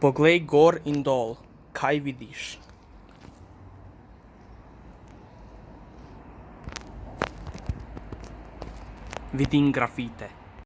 Poglej gor in dol, kaj vidiš? Vidim grafite.